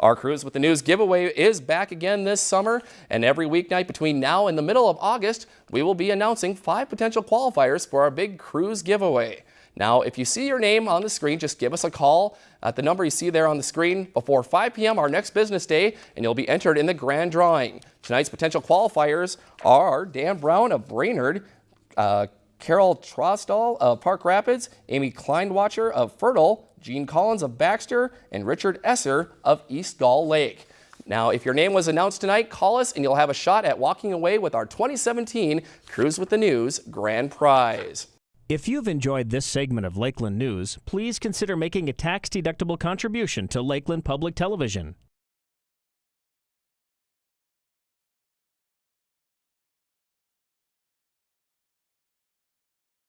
Our Cruise with the News giveaway is back again this summer, and every weeknight between now and the middle of August, we will be announcing five potential qualifiers for our big cruise giveaway. Now, if you see your name on the screen, just give us a call at the number you see there on the screen before 5 p.m. our next business day, and you'll be entered in the grand drawing. Tonight's potential qualifiers are Dan Brown of Brainerd, uh, Carol Trostall of Park Rapids, Amy Kleinwatcher of Fertile, Gene Collins of Baxter, and Richard Esser of East Gull Lake. Now, if your name was announced tonight, call us and you'll have a shot at walking away with our 2017 Cruise with the News Grand Prize. If you've enjoyed this segment of Lakeland News, please consider making a tax-deductible contribution to Lakeland Public Television.